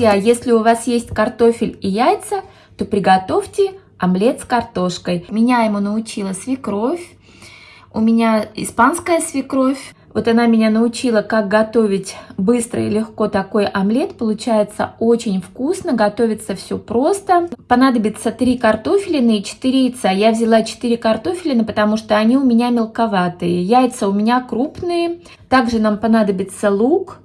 Друзья, если у вас есть картофель и яйца, то приготовьте омлет с картошкой. Меня ему научила свекровь. У меня испанская свекровь. Вот она меня научила, как готовить быстро и легко такой омлет. Получается очень вкусно, готовится все просто. Понадобится 3 картофелины и 4 яйца. Я взяла 4 картофелины, потому что они у меня мелковатые. Яйца у меня крупные. Также нам понадобится лук.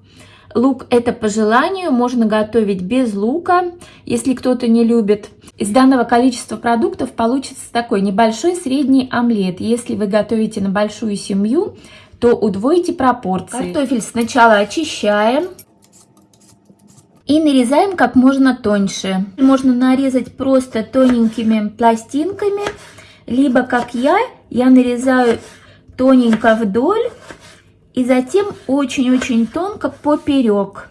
Лук это по желанию, можно готовить без лука, если кто-то не любит. Из данного количества продуктов получится такой небольшой средний омлет. Если вы готовите на большую семью, то удвойте пропорции. Картофель сначала очищаем и нарезаем как можно тоньше. Можно нарезать просто тоненькими пластинками, либо как я, я нарезаю тоненько вдоль и затем очень-очень тонко поперек.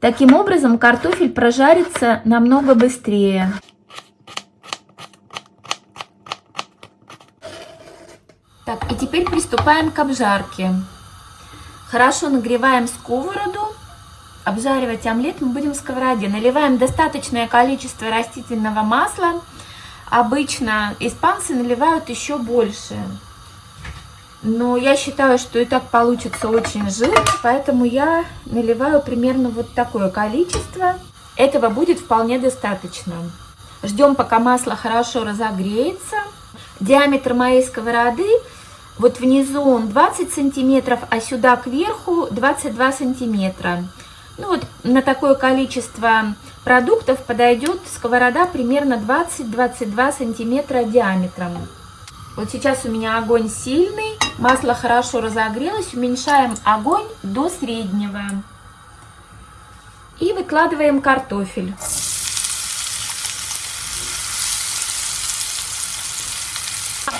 Таким образом картофель прожарится намного быстрее. Так, и теперь приступаем к обжарке. Хорошо нагреваем сковороду. Обжаривать омлет мы будем в сковороде. Наливаем достаточное количество растительного масла. Обычно испанцы наливают еще больше. Но я считаю, что и так получится очень жирно, поэтому я наливаю примерно вот такое количество. Этого будет вполне достаточно. Ждем, пока масло хорошо разогреется. Диаметр моей сковороды, вот внизу он 20 сантиметров, а сюда кверху 22 сантиметра. Ну вот на такое количество продуктов подойдет сковорода примерно 20-22 сантиметра диаметром. Вот сейчас у меня огонь сильный, масло хорошо разогрелось, уменьшаем огонь до среднего. И выкладываем картофель.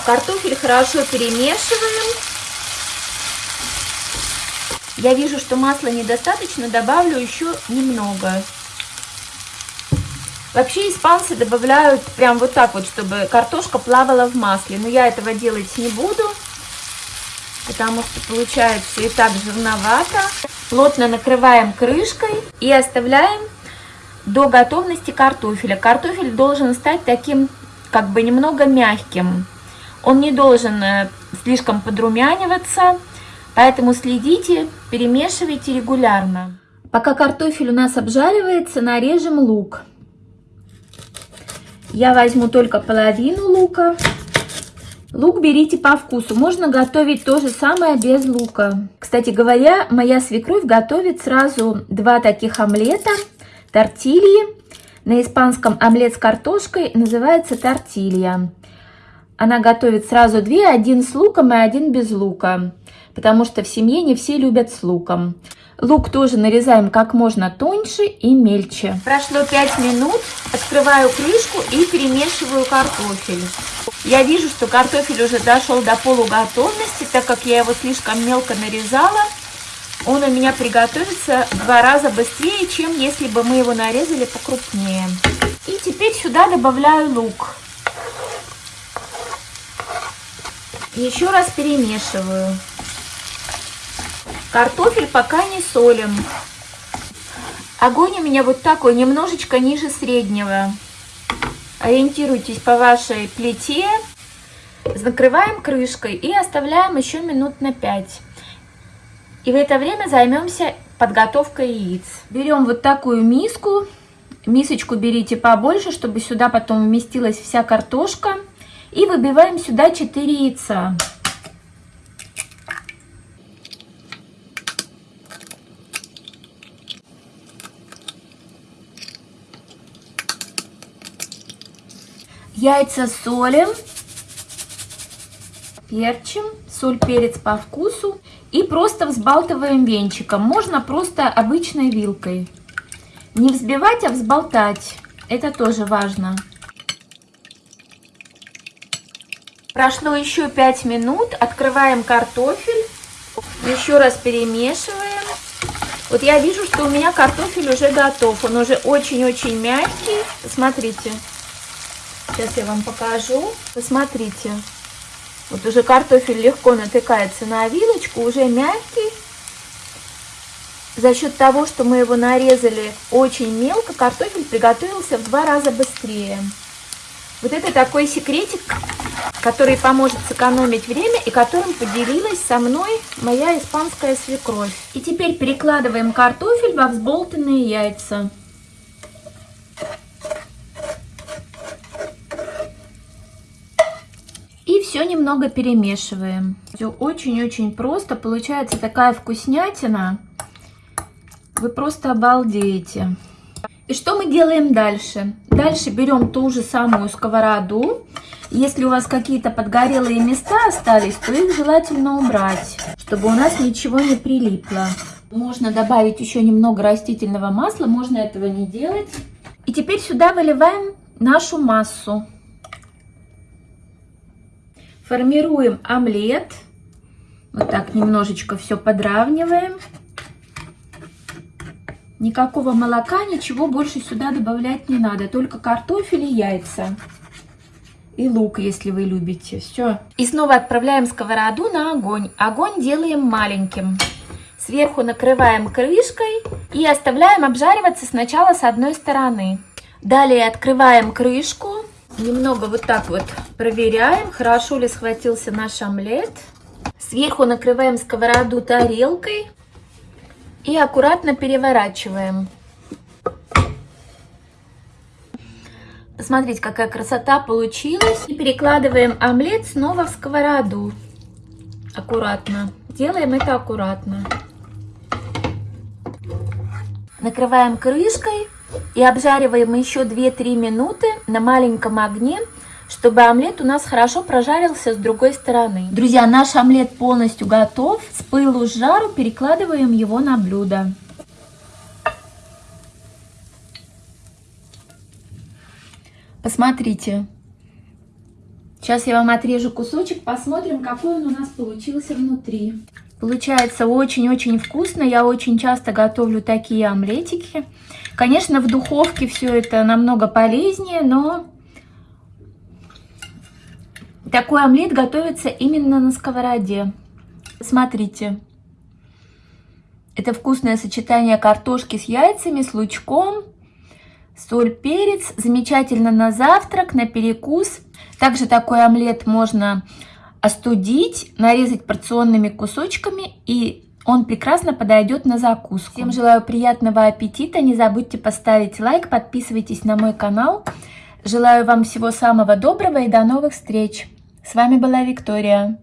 Картофель хорошо перемешиваем. Я вижу, что масла недостаточно, добавлю еще немного. Вообще испанцы добавляют прям вот так вот, чтобы картошка плавала в масле. Но я этого делать не буду, потому что получается и так жирновато. Плотно накрываем крышкой и оставляем до готовности картофеля. Картофель должен стать таким как бы немного мягким. Он не должен э, слишком подрумяниваться, поэтому следите, перемешивайте регулярно. Пока картофель у нас обжаривается, нарежем лук. Я возьму только половину лука. Лук берите по вкусу. Можно готовить то же самое без лука. Кстати говоря, моя свекровь готовит сразу два таких омлета. Тортильи. На испанском омлет с картошкой называется тортилья. Она готовит сразу две, один с луком и один без лука. Потому что в семье не все любят с луком. Лук тоже нарезаем как можно тоньше и мельче. Прошло 5 минут. Открываю крышку и перемешиваю картофель. Я вижу, что картофель уже дошел до полуготовности, так как я его слишком мелко нарезала. Он у меня приготовится два раза быстрее, чем если бы мы его нарезали покрупнее. И теперь сюда добавляю лук. Еще раз перемешиваю. Картофель пока не солим. Огонь у меня вот такой, немножечко ниже среднего. Ориентируйтесь по вашей плите. Закрываем крышкой и оставляем еще минут на 5. И в это время займемся подготовкой яиц. Берем вот такую миску. Мисочку берите побольше, чтобы сюда потом вместилась вся картошка. И выбиваем сюда 4 яйца. Яйца солим, перчим, соль, перец по вкусу и просто взбалтываем венчиком. Можно просто обычной вилкой. Не взбивать, а взболтать. Это тоже важно. Прошло еще 5 минут. Открываем картофель. Еще раз перемешиваем. Вот я вижу, что у меня картофель уже готов. Он уже очень-очень мягкий. Смотрите. Сейчас я вам покажу. Посмотрите. Вот уже картофель легко натыкается на вилочку, уже мягкий. За счет того, что мы его нарезали очень мелко, картофель приготовился в два раза быстрее. Вот это такой секретик, который поможет сэкономить время и которым поделилась со мной моя испанская свекровь. И теперь перекладываем картофель во взболтанные яйца. И все немного перемешиваем. Все очень-очень просто. Получается такая вкуснятина. Вы просто обалдеете. И что мы делаем дальше? Дальше берем ту же самую сковороду. Если у вас какие-то подгорелые места остались, то их желательно убрать, чтобы у нас ничего не прилипло. Можно добавить еще немного растительного масла, можно этого не делать. И теперь сюда выливаем нашу массу. Формируем омлет. Вот так немножечко все подравниваем. Никакого молока, ничего больше сюда добавлять не надо. Только картофель и яйца. И лук, если вы любите. Все. И снова отправляем сковороду на огонь. Огонь делаем маленьким. Сверху накрываем крышкой и оставляем обжариваться сначала с одной стороны. Далее открываем крышку. Немного вот так вот проверяем, хорошо ли схватился наш омлет. Сверху накрываем сковороду тарелкой. И аккуратно переворачиваем. Смотрите, какая красота получилась. И перекладываем омлет снова в сковороду. Аккуратно. Делаем это аккуратно. Накрываем крышкой и обжариваем еще 2-3 минуты на маленьком огне чтобы омлет у нас хорошо прожарился с другой стороны. Друзья, наш омлет полностью готов. С пылу с жару перекладываем его на блюдо. Посмотрите. Сейчас я вам отрежу кусочек, посмотрим, какой он у нас получился внутри. Получается очень-очень вкусно. Я очень часто готовлю такие омлетики. Конечно, в духовке все это намного полезнее, но такой омлет готовится именно на сковороде. Смотрите. Это вкусное сочетание картошки с яйцами, с лучком, соль, перец. Замечательно на завтрак, на перекус. Также такой омлет можно остудить, нарезать порционными кусочками и он прекрасно подойдет на закуску. Всем желаю приятного аппетита. Не забудьте поставить лайк, подписывайтесь на мой канал. Желаю вам всего самого доброго и до новых встреч. С вами была Виктория.